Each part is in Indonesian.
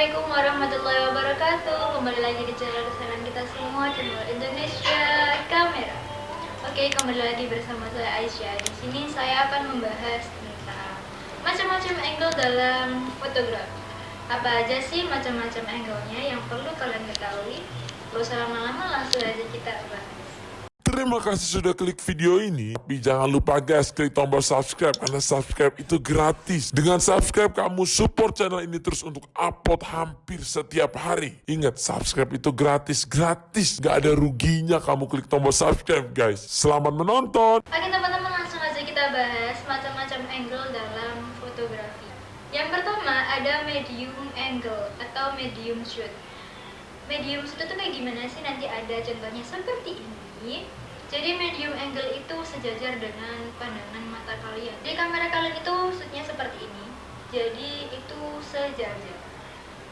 Assalamualaikum warahmatullahi wabarakatuh. Kembali lagi di channel kesayangan kita semua Channel Indonesia Kamera. Oke, kembali lagi bersama saya Aisyah. Di sini saya akan membahas tentang Macam-macam angle dalam fotografi. Apa aja sih macam-macam angle-nya yang perlu kalian ketahui? Gak usah lama-lama, langsung aja kita bahas Terima kasih sudah klik video ini. Tapi jangan lupa guys, klik tombol subscribe karena subscribe itu gratis. Dengan subscribe kamu support channel ini terus untuk upload hampir setiap hari. Ingat, subscribe itu gratis, gratis. Gak ada ruginya kamu klik tombol subscribe guys. Selamat menonton. Oke teman-teman langsung aja kita bahas macam-macam angle dalam fotografi Yang pertama ada medium angle atau medium shoot Medium shoot itu kayak gimana sih? Nanti ada contohnya seperti ini Jadi medium angle itu sejajar dengan pandangan mata kalian Di kamera kalian itu shootnya seperti ini Jadi itu sejajar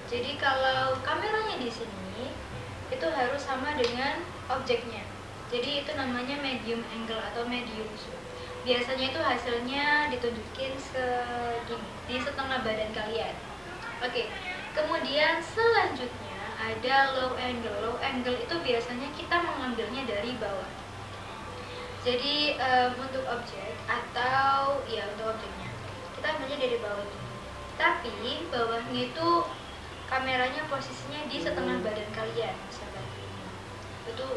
Jadi kalau kameranya di sini itu harus sama dengan objeknya jadi itu namanya medium angle atau medium shoot. Biasanya itu hasilnya ditunjukin segini, di setengah badan kalian. Oke, kemudian selanjutnya ada low angle. Low angle itu biasanya kita mengambilnya dari bawah. Jadi em, untuk objek atau ya untuk objeknya. Kita ambilnya dari bawah ini. Tapi bawahnya itu kameranya posisinya di setengah badan kalian seperti ini. Itu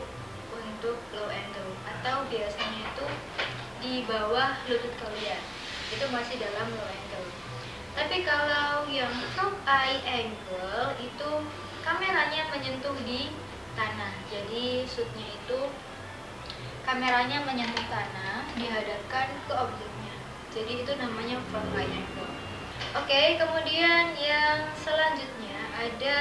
untuk low angle atau biasanya itu di bawah lutut kalian. Itu masih dalam low angle tapi kalau yang top eye angle itu kameranya menyentuh di tanah. Jadi shootnya itu kameranya menyentuh tanah dihadapkan ke objeknya jadi itu namanya front eye angle oke kemudian yang selanjutnya ada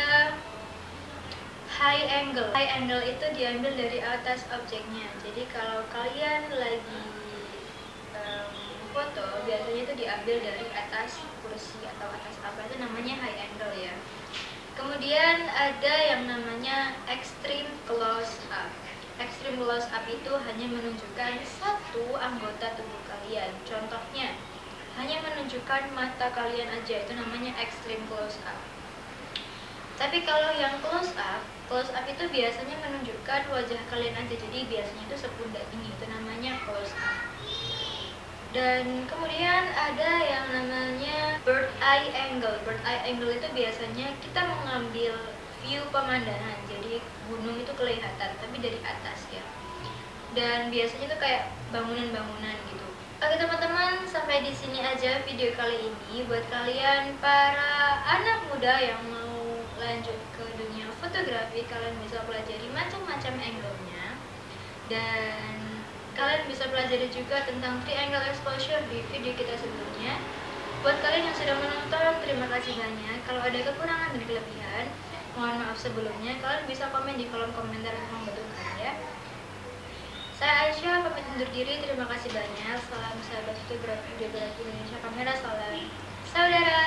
high angle. High angle itu diambil dari atas objeknya. Jadi kalau kalian lagi em, foto, biasanya itu diambil dari atas kursi atau atas apa itu namanya high angle ya. Kemudian ada yang namanya up. Close up itu hanya menunjukkan satu anggota tubuh kalian. Contohnya, hanya menunjukkan mata kalian aja itu namanya extreme close up. Tapi kalau yang close up, close up itu biasanya menunjukkan wajah kalian aja. Jadi biasanya itu sepundak ini, itu namanya close up. Dan kemudian ada yang namanya bird eye angle. Bird eye angle itu biasanya kita mengambil view pemandangan. Jadi gunung itu kelihatan, tapi dari atas ya. Dan biasanya itu kayak bangunan-bangunan gitu. Oke teman-teman, sampai di sini aja video kali ini buat kalian para anak muda yang mau lanjut ke dunia fotografi kalian bisa pelajari macam-macam angle-nya dan kalian bisa pelajari juga tentang triangle exposure di video kita sebelumnya buat kalian yang sudah menonton terima kasih banyak kalau ada kekurangan dan kelebihan mohon maaf sebelumnya kalian bisa komen di kolom komentar yang membutuhkan ya. Saya Aisyah pamit undur diri. Terima kasih banyak. Salam sahabat fotografi Indonesia kamera salam saudara.